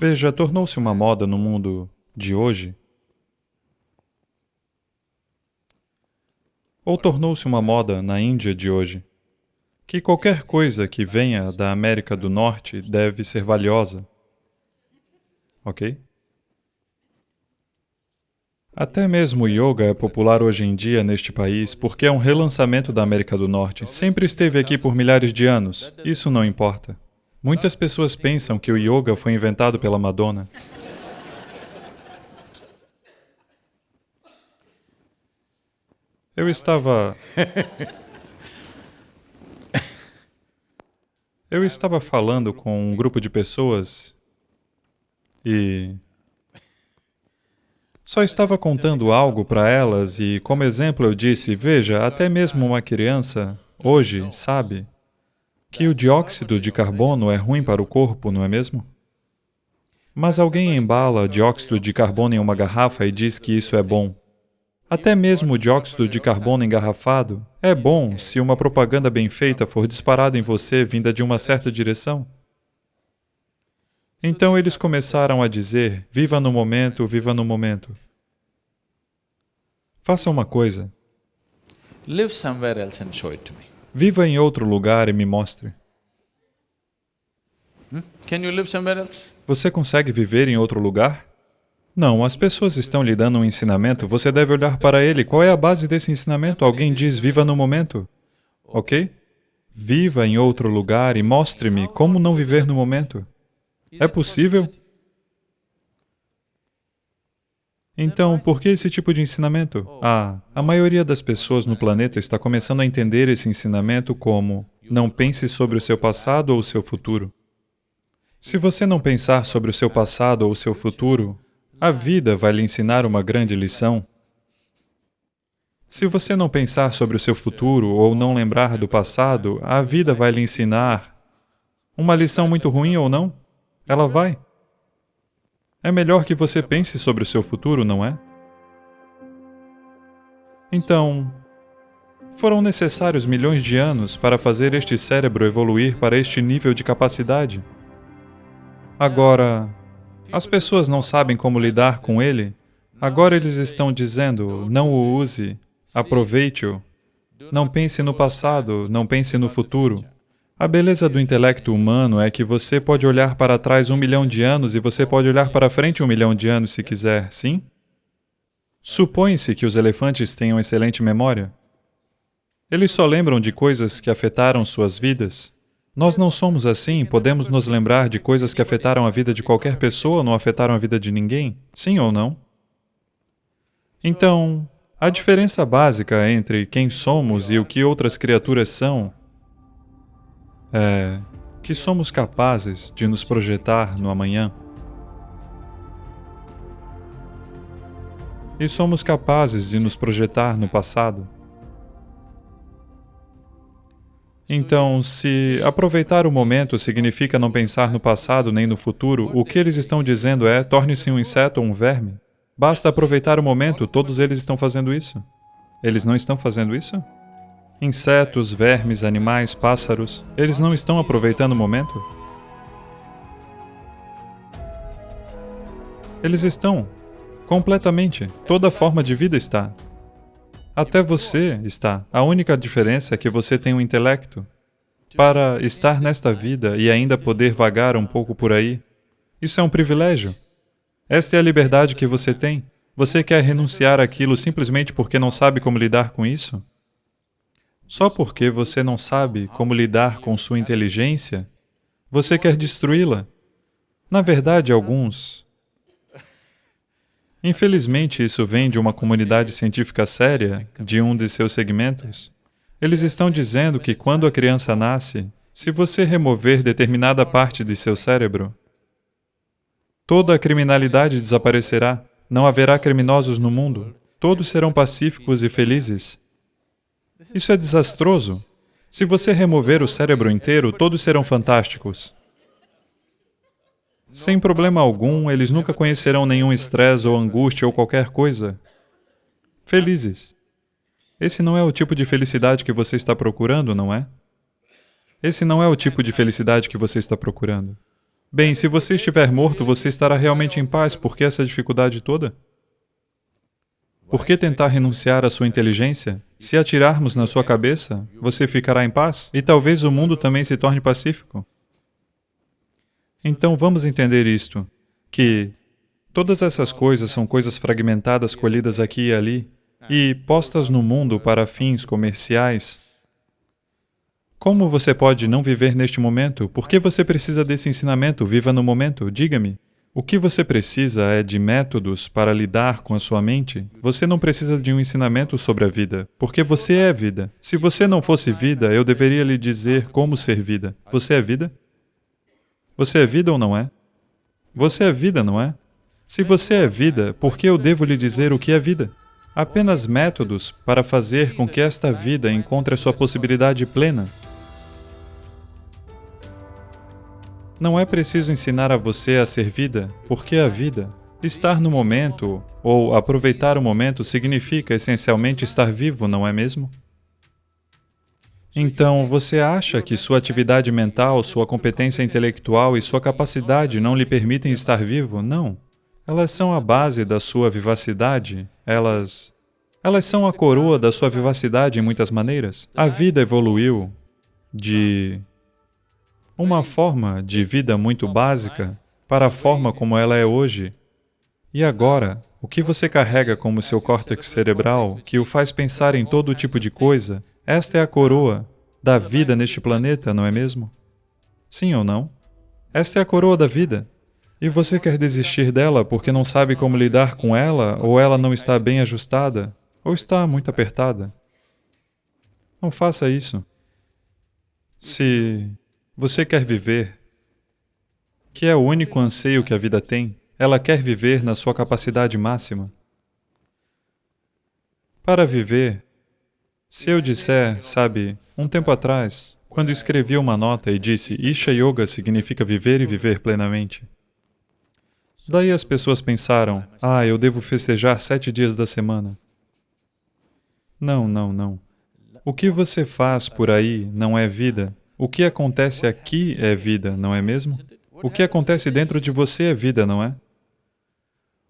Veja, tornou-se uma moda no mundo de hoje, ou tornou-se uma moda na Índia de hoje, que qualquer coisa que venha da América do Norte deve ser valiosa. Ok? Até mesmo o yoga é popular hoje em dia neste país porque é um relançamento da América do Norte. Sempre esteve aqui por milhares de anos. Isso não importa. Muitas pessoas pensam que o yoga foi inventado pela Madonna. Eu estava... Eu estava falando com um grupo de pessoas e só estava contando algo para elas e, como exemplo, eu disse, veja, até mesmo uma criança, hoje, sabe que o dióxido de carbono é ruim para o corpo, não é mesmo? Mas alguém embala dióxido de carbono em uma garrafa e diz que isso é bom. Até mesmo o dióxido de carbono engarrafado é bom se uma propaganda bem feita for disparada em você vinda de uma certa direção. Então eles começaram a dizer, viva no momento, viva no momento. Faça uma coisa. Viva em outro lugar e me mostre. Hmm? Você consegue viver em outro lugar? Não, as pessoas estão lhe dando um ensinamento, você deve olhar para ele. Qual é a base desse ensinamento? Alguém diz, viva no momento. Ok? Viva em outro lugar e mostre-me como não viver no momento. É possível? Então, por que esse tipo de ensinamento? Ah, a maioria das pessoas no planeta está começando a entender esse ensinamento como não pense sobre o seu passado ou o seu futuro. Se você não pensar sobre o seu passado ou o seu futuro, a vida vai lhe ensinar uma grande lição. Se você não pensar sobre o seu futuro ou não lembrar do passado, a vida vai lhe ensinar uma lição muito ruim ou não? Ela vai. É melhor que você pense sobre o seu futuro, não é? Então, foram necessários milhões de anos para fazer este cérebro evoluir para este nível de capacidade. Agora, as pessoas não sabem como lidar com ele. Agora eles estão dizendo, não o use, aproveite-o. Não pense no passado, não pense no futuro. A beleza do intelecto humano é que você pode olhar para trás um milhão de anos e você pode olhar para frente um milhão de anos se quiser, sim? Supõe-se que os elefantes tenham excelente memória. Eles só lembram de coisas que afetaram suas vidas. Nós não somos assim, podemos nos lembrar de coisas que afetaram a vida de qualquer pessoa não afetaram a vida de ninguém, sim ou não? Então, a diferença básica entre quem somos e o que outras criaturas são é que somos capazes de nos projetar no amanhã. E somos capazes de nos projetar no passado. Então, se aproveitar o momento significa não pensar no passado nem no futuro, o que eles estão dizendo é, torne-se um inseto ou um verme. Basta aproveitar o momento, todos eles estão fazendo isso. Eles não estão fazendo isso? Insetos, vermes, animais, pássaros, eles não estão aproveitando o momento? Eles estão. Completamente. Toda forma de vida está. Até você está. A única diferença é que você tem um intelecto. Para estar nesta vida e ainda poder vagar um pouco por aí, isso é um privilégio. Esta é a liberdade que você tem. Você quer renunciar àquilo simplesmente porque não sabe como lidar com isso? Só porque você não sabe como lidar com sua inteligência, você quer destruí-la. Na verdade, alguns... Infelizmente, isso vem de uma comunidade científica séria, de um de seus segmentos. Eles estão dizendo que quando a criança nasce, se você remover determinada parte de seu cérebro, toda a criminalidade desaparecerá, não haverá criminosos no mundo, todos serão pacíficos e felizes. Isso é desastroso. Se você remover o cérebro inteiro, todos serão fantásticos. Sem problema algum, eles nunca conhecerão nenhum estresse ou angústia ou qualquer coisa. Felizes. Esse não é o tipo de felicidade que você está procurando, não é? Esse não é o tipo de felicidade que você está procurando. Bem, se você estiver morto, você estará realmente em paz. Por que essa dificuldade toda? Por que tentar renunciar à sua inteligência? Se atirarmos na sua cabeça, você ficará em paz e talvez o mundo também se torne pacífico. Então vamos entender isto, que todas essas coisas são coisas fragmentadas colhidas aqui e ali e postas no mundo para fins comerciais como você pode não viver neste momento? Por que você precisa desse ensinamento? Viva no momento, diga-me. O que você precisa é de métodos para lidar com a sua mente. Você não precisa de um ensinamento sobre a vida, porque você é vida. Se você não fosse vida, eu deveria lhe dizer como ser vida. Você é vida? Você é vida ou não é? Você é vida, não é? Se você é vida, por que eu devo lhe dizer o que é vida? Apenas métodos para fazer com que esta vida encontre a sua possibilidade plena. Não é preciso ensinar a você a ser vida, porque a vida, estar no momento ou aproveitar o momento significa essencialmente estar vivo, não é mesmo? Então, você acha que sua atividade mental, sua competência intelectual e sua capacidade não lhe permitem estar vivo? Não. Elas são a base da sua vivacidade, elas... Elas são a coroa da sua vivacidade em muitas maneiras. A vida evoluiu de uma forma de vida muito básica para a forma como ela é hoje. E agora, o que você carrega como seu córtex cerebral, que o faz pensar em todo tipo de coisa, esta é a coroa da vida neste planeta, não é mesmo? Sim ou não? Esta é a coroa da vida. E você quer desistir dela porque não sabe como lidar com ela, ou ela não está bem ajustada, ou está muito apertada. Não faça isso. Se você quer viver, que é o único anseio que a vida tem, ela quer viver na sua capacidade máxima. Para viver, se eu disser, sabe, um tempo atrás, quando escrevi uma nota e disse Isha Yoga significa viver e viver plenamente. Daí as pessoas pensaram, ah, eu devo festejar sete dias da semana. Não, não, não. O que você faz por aí não é vida, o que acontece aqui é vida, não é mesmo? O que acontece dentro de você é vida, não é?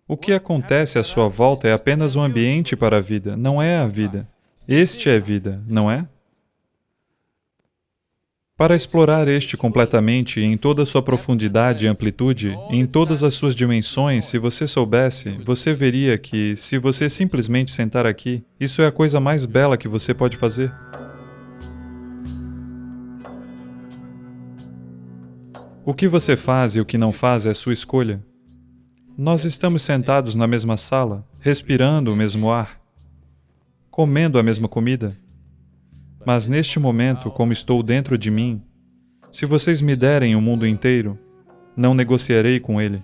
O que acontece à sua volta é apenas um ambiente para a vida, não é a vida. Este é vida, não é? Para explorar este completamente, em toda a sua profundidade e amplitude, em todas as suas dimensões, se você soubesse, você veria que, se você simplesmente sentar aqui, isso é a coisa mais bela que você pode fazer. O que você faz e o que não faz é sua escolha. Nós estamos sentados na mesma sala, respirando o mesmo ar, comendo a mesma comida. Mas neste momento, como estou dentro de mim, se vocês me derem o mundo inteiro, não negociarei com ele.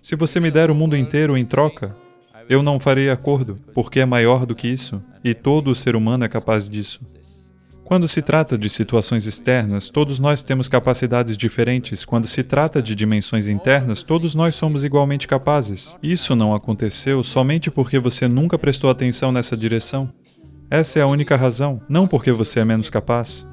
Se você me der o mundo inteiro em troca, eu não farei acordo, porque é maior do que isso, e todo ser humano é capaz disso. Quando se trata de situações externas, todos nós temos capacidades diferentes. Quando se trata de dimensões internas, todos nós somos igualmente capazes. Isso não aconteceu somente porque você nunca prestou atenção nessa direção. Essa é a única razão, não porque você é menos capaz.